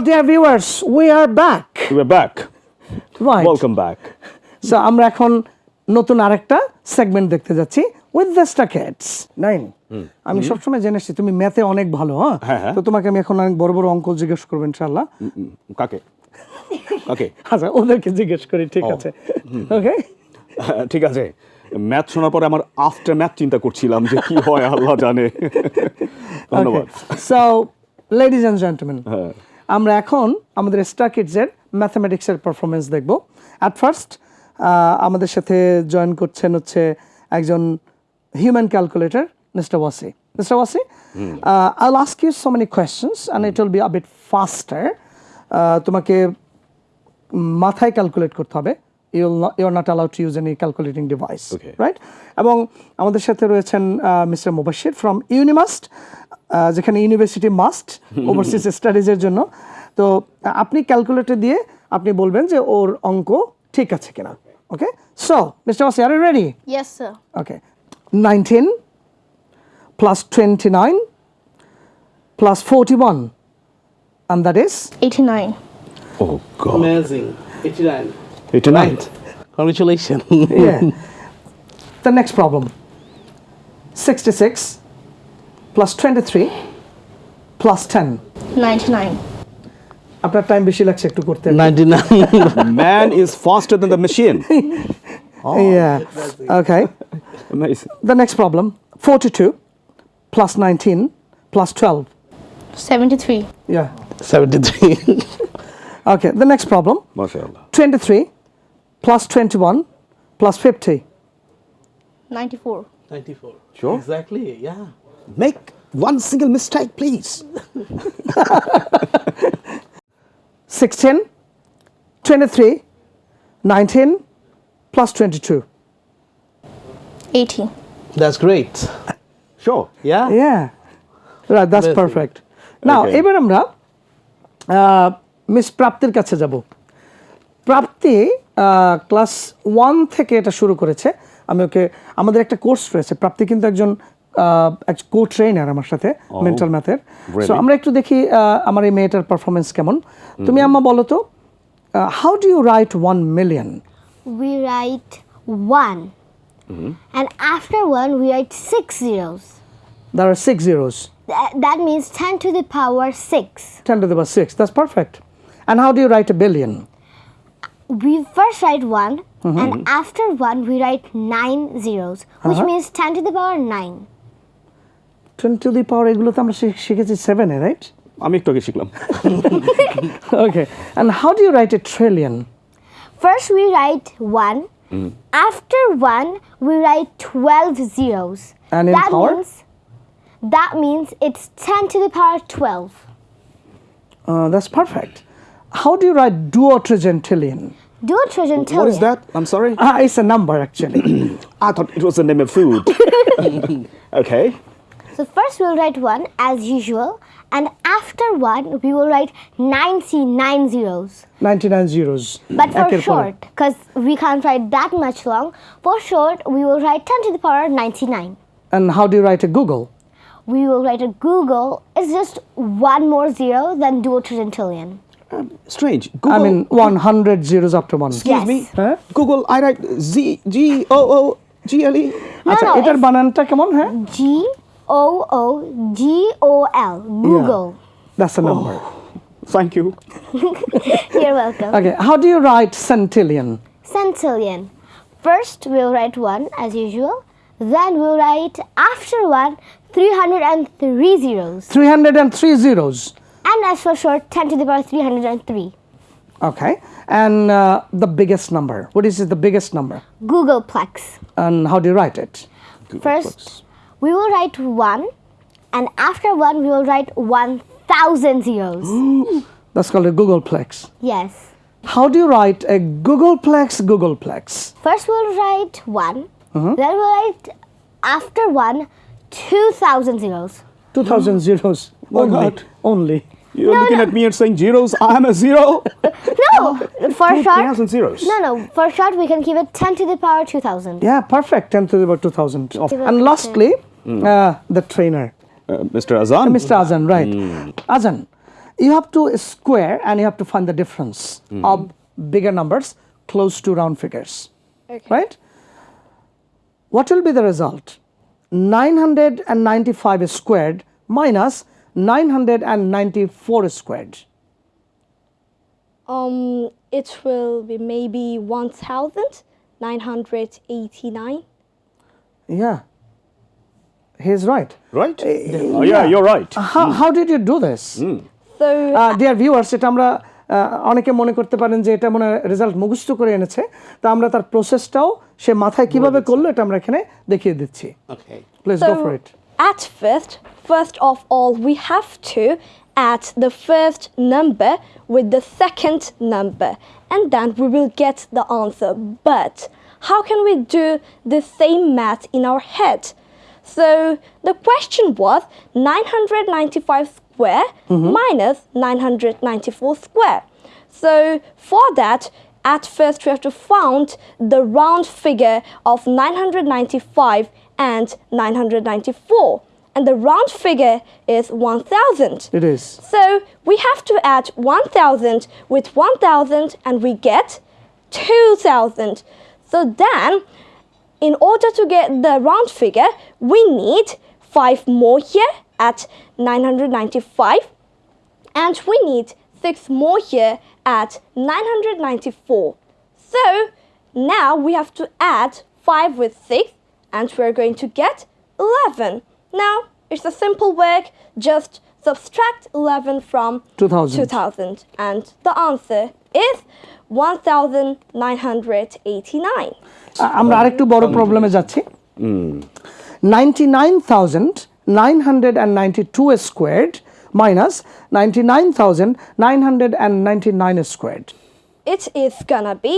dear viewers, we are back. We're back. Right. Welcome back. So আমরা এখন নতুন আরেকটা সেগমেন্ট দেখতে যাচ্ছি উইথ দ্য স্টাকেটস নাইন আমি সবসময় জেনে এসেছি তুমি ম্যাথে অনেক ভালো হ্যাঁ হ্যাঁ, হ্যাঁ। তো তোমাকে আমি এখন অনেক বড় বড় অঙ্ক জিজ্ঞেস করব ইনশাল্লাহ কাকে ওকে আচ্ছা ওদেরকে জিজ্ঞেস করি ঠিক। আছে ওকে ঠিক আছে ম্যাথ শোনার পরে আমার আফটার ম্যাথ চিন্তা করছিলাম যে কি হয় আল্লাহ জানে ধন্যবাদ সো লেডিজ অ্যান্ড জেন্টলম্যান হ্যাঁ। আমরা এখন আমাদের স্টার কিডসের ম্যাথামেটিক্সের পারফরমেন্স দেখব। অ্যাট ফার্স্ট আমাদের সাথে জয়েন করছেন হচ্ছে একজন human calculator mister Wasi mister Wasi I ask you so many questions and it will be a bit faster তোমাকে মাথায় ক্যালকুলেট করতে হবে। You you are not allowed to use any calculating device right এবং আমাদের সাথে রয়েছেন mister Mubashir from ইউনিমাস্ট যেখানে university must overseas স্টাডিজের জন্য তো আপনি ক্যালকুলেটর দিয়ে আপনি বলবেন যে ওর অঙ্ক ঠিক আছে কিনা okay so mister Wasi are ready Yes, sir. Okay nineteen plus twenty nine plus forty one and that is 89. Oh god Amazing. 89. এটা নাই Congratulations. Yeah. the next problem 66 plus 23 plus 10. 99. আপনার টাইম বেশি লাগছে একটু করতে 99. Man is ফাস্টার than the machine yeah okay Amazing. the next problem 42 plus 19 plus 12 73. yeah 73. okay the next problem মাশাআল্লাহ 23 plus 21 plus 50 94. 94. Sure. Exactly. Yeah. Make one single mistake, please. 16 23 19 plus 22 80. That's great. Sure. Yeah. Yeah, right. That's Amazing. perfect. Now, Okay. এবার আমরা miss প্রাপ্তির কাছে যাব প্রাপ্তি class one থেকে এটা শুরু করেছে। আমি ওকে আমাদের একটা কোর্স রয়েছে। প্রাপ্তি কিন্তু একজন কো ট্রেনার আমার সাথে মেন্টাল ম্যাথের সো আমরা একটু দেখি আমার এই মেয়েটার পারফরমেন্স কেমন। তুমি আম্মা বলো তো how do you write one million we write one. And after one, we write six zeros. There are six zeros That, that means 10 to the power 6. Ten to the power six that's perfect and how do you write a billion We first write one, and after one, we write nine zeros, which Uh-huh. means 10 to the power 9. Ten to the পাওয়ার এগুলো তো আমরা she- শিখেছি সেভেনে right আমি একটু আগে শিখলাম Okay. And how do you write a trillion? First, we write one. After one, we write 12 zeros. And in that power? means that means it's 10 to the power How do you write duotrigintillion? Duotrigintillion? What is that? I'm sorry? Ah, it's a number actually. I thought it was the name of food. okay. So first we'll write 1 as usual and after 1 we will write 99 zeros. 99 zeros. But for okay, short because we can't write that much long. For short we will write 10 to the power 99. And how do you write a Googol? We will write a Googol is just one more zero than duotrigintillion. Um, strange. Googol, I mean, 100 zeros after one. Excuse yes. me. Huh? Google, I write Z G O O G L E. আচ্ছা banana. বানানটা on, huh? G O O G O L Googol. Yeah. That's a number. Oh. Thank you. You're welcome. Okay, how do you write centillion? Centillion. First, we'll write one as usual. Then we'll write after one 303 zeros. 303 zeros. And as for short, 10 to the power 303. Okay. And uh, the biggest number. What is the biggest number? Googolplex. And how do you write it? First, we will write one. And after one, we will write 1,000 zeros. That's called a Googolplex. yes. How do you write a Googolplex Googolplex? First, we'll write one. Then we'll write after one 2,000 zeros. 2000 zeros. Oh, only. God. Only. You're No, looking no. at me and saying zeros. I am a zero. No, for Two short. thousand zeros. No, no. For short, we can keep it 10 to the power 2000. Yeah, perfect. 10 to the power 2000. Give And it lastly, uh, the trainer, Uh, Mr. Azan. Mr. Azan, right? Azan, you have to square and you have to find the difference of bigger numbers close to round figures. Right? What will be the result? 995 squared minus 994 squared. Um, it will be maybe 1,989. Yeah. He's right. Right? Oh, yeah, you're right. How, how did you do this? So, dear viewers এটা আমরা অনেকে মনে করতে পারেন যে এটা মনে result মুখস্থ করে এনেছে তা আমরা তার প্রসেসটাও সে মাথায় কীভাবে করল এটা আমরা এখানে দেখিয়ে দিচ্ছি Okay. Please go for it at first, first of all, we have to add the first number with the second number, and then we will get the answer. But how can we do the same math in our head? So the question was 995 square mm-hmm. minus 994 square. So for that, at first, we have to find the round figure of 995 and 994 and the round figure is 1000. It is. So we have to add 1000 with 1000 and we get 2000. So then, in order to get the round figure, we need 5 more here at 995 and we need 6 more here at 994. So now we have to add 5 with 6 and we're going to get 11. Now it's a simple work, just subtract 11 from 2000. 2000 and the answer is 1989. আমরা আরেকটু বড় প্রবলেমে যাচ্ছি ninety nine thousand nine hundred and ninety two squared minus ninety nine thousand nine hundred and ninety nine squared It is gonna be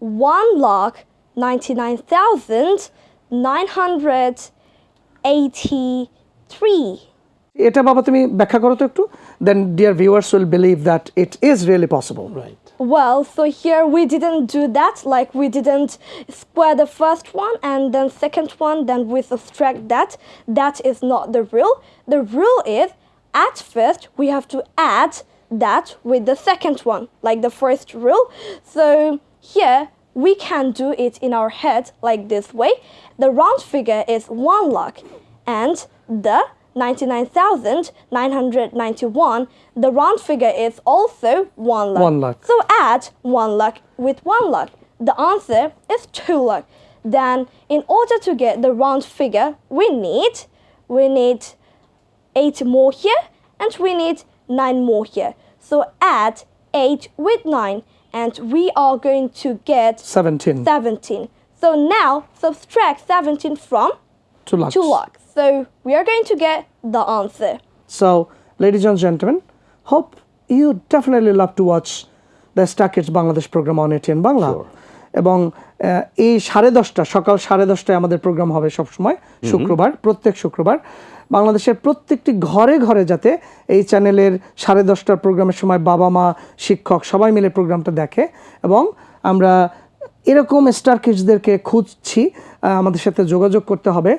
1 lakh 99,983. এটা বাবা তুমি ব্যাখ্যা করো তো একটু দেন dear viewers will believe that it is really possible Right. Well, so here we didn't do that. Like we didn't square the first one and then second one, then we subtract that. That is not the rule. The rule is at first we have to add that with the second one, like the first rule. So here we can do it in our head like this way. The round figure is one lakh and the 99,991, the round figure is also 1 lakh. One lakh. So add 1 lakh with 1 lakh. The answer is 2 lakh. Then in order to get the round figure, we need we need 8 more here and we need 9 more here. So add 8 with 9 and we are going to get seventeen 17. So now subtract 17 from two lakh 2 lakhs. So we are going to get the answer. So, ladies and gentlemen, hope you definitely love to watch the Star Kids Bangladesh program on ATN Bangla. Sure. এবং এই সাড়ে দশটা সকাল সাড়ে দশটায় আমাদের programme হবে সবসময় শুক্রবার প্রত্যেক শুক্রবার বাংলাদেশের প্রত্যেকটি ঘরে ঘরে যাতে এই চ্যানেলের সাড়ে দশটার প্রোগ্রামের সময় বাবা, মা, শিক্ষক সবাই মিলে প্রোগ্রামটা দেখে এবং আমরা এরকম স্টার কিডসদেরকে খুঁজছি আমাদের সাথে যোগাযোগ করতে হবে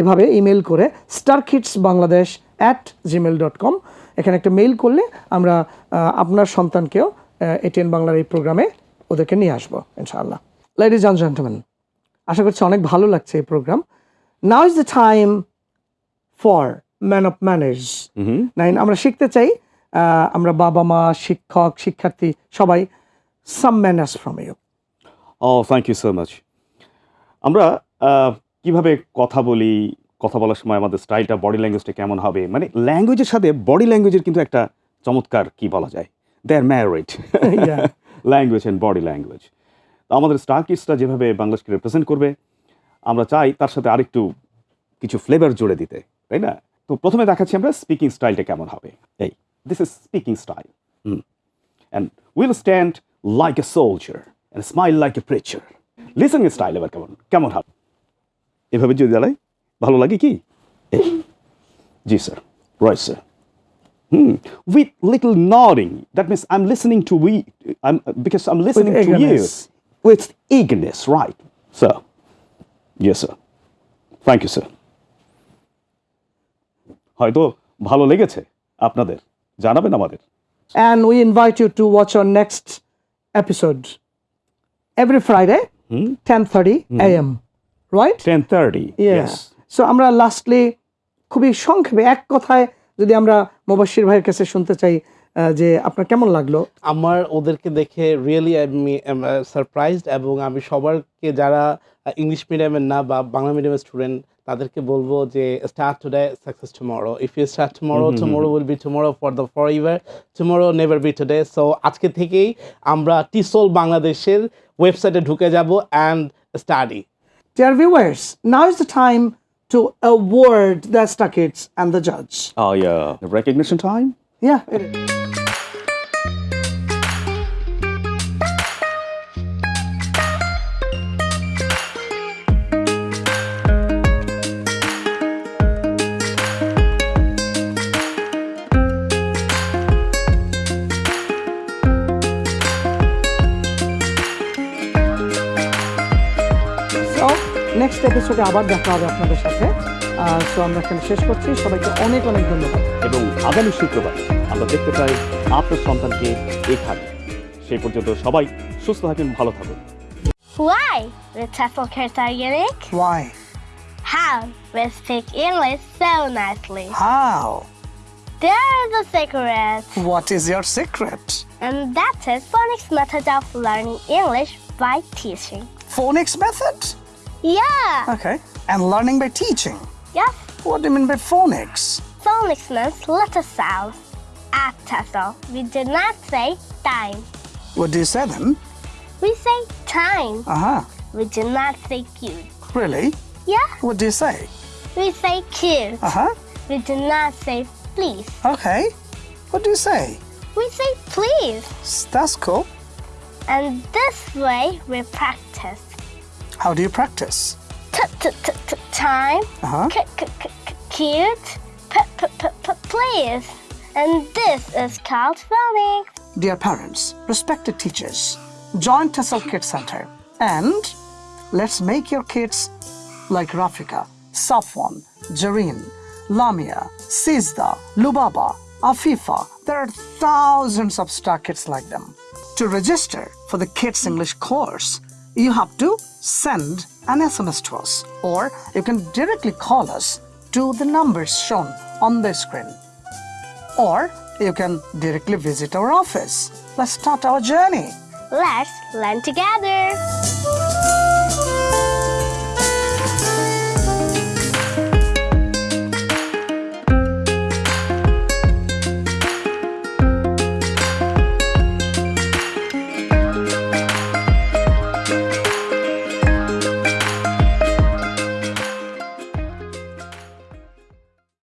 এভাবে ইমেল করে star kids Bangladesh at Gmail dot com এখানে একটা মেইল করলে আমরা আপনার সন্তানকেও এটিএন বাংলার এই প্রোগ্রামে ওদেরকে নিয়ে আসব, ইনশাআল্লাহ। লেডিজ অ্যান্ড জেন্টলম্যান আশা করছি অনেক ভালো লাগছে এই programme. Now is the time for man of manage nine আমরা শিখতে চাই আমরা বাবা মা শিক্ষক শিক্ষার্থী সবাই some manners from you oh thank you so much আমরা কীভাবে কথা বলি কথা বলার সময় আমাদের স্টাইলটা বডি ল্যাঙ্গুয়েজটা কেমন হবে? মানে ল্যাঙ্গুয়েজের সাথে বডি ল্যাঙ্গুয়েজের কিন্তু একটা চমৎকার কি বলা যায়? They are married language and body language তো আমাদের স্টার যেভাবে বাংলাদেশকে রিপ্রেজেন্ট করবে আমরা চাই তার সাথে আরেকটু কিছু ফ্লেভার জুড়ে দিতে। তাই না? তো প্রথমে দেখাচ্ছি আমরা স্পিকিং স্টাইলটা কেমন হবে। এই this is speaking style and will stand like a soldier and smile like a preacher listening style এবার কেমন কেমন হবে? এভাবে যদি দাঁড়াই ভালো লাগে কি? জি sir Roy sir hmm. With little nodding that means I am listening to we I because I am listening to you with eagerness right sir yes sir thank you sir হয়তো ভালো লেগেছে আপনাদের জানাবেন আমাদের and we invite you to watch our next episode every Friday, 10:30 a.m. Right? Ten thirty Yeah. So আমরা lastly খুবই সংক্ষেপে এক কথায় যদি আমরা মুবাশির ভাইয়ের কাছে শুনতে চাই যে আপনার কেমন লাগল আমার ওদেরকে দেখে রিয়েলি আমি সারপ্রাইজড এবং আমি সবারকে যারা ইংলিশ মিডিয়ামের না বা বাংলা মিডিয়ামের স্টুডেন্ট তাদেরকে বলব যে start today success tomorrow if you start tomorrow tomorrow will be tomorrow for the for ever tomorrow never be today so আজকে থেকেই আমরা টিসোল বাংলাদেশের ওয়েবসাইটে ঢুকে যাব and study Dear viewers, now is the time to award the Star Kids and the judge. Oh yeah. The recognition time? Yeah, it is. So, next এপিসোডে আবার দেখা হবে আপনাদের সাথে সো আমরা এখানে শেষ করছি সবাইকে অনেক অনেক ধন্যবাদ এবং আগামী শুক্রবার আমরা দেখতে চাই আপনার সন্তানকে এখানে সেই পর্যন্ত সবাই সুস্থ থাকেন ভালো থাকুন Why? The TEFL are. Why? How? We speak English so nicely. How? There's a secret. What is your secret? And that is phonics method of learning English by teaching. Phonics method? Yeah. Okay. And learning by teaching. Yes. What do you mean by phonics? Phonics means letter sounds. At TEFL, we do not say time. What do you say then? We say time. Uh huh. We do not say cute. Really? Yeah. What do you say? We say cute. Uh huh. We do not say please. Okay. What do you say? We say please. That's cool. And this way we practice. How do you practice? T- t- t- t- time. Uh huh. C- c- c- c- cute. P- p- p- p- please. And this is called phonics. Dear parents, respected teachers, join TESOL Kids Center and let's make your kids like Rafika, Safwan, Jareen, Lamia, Sizda, Lubaba, Afifa. There are thousands of star kids like them. To register for the Kids English course, you have to send an SMS to us or you can directly call us to the numbers shown on the screen or you can directly visit our office. Let's start our journey. Let's learn together.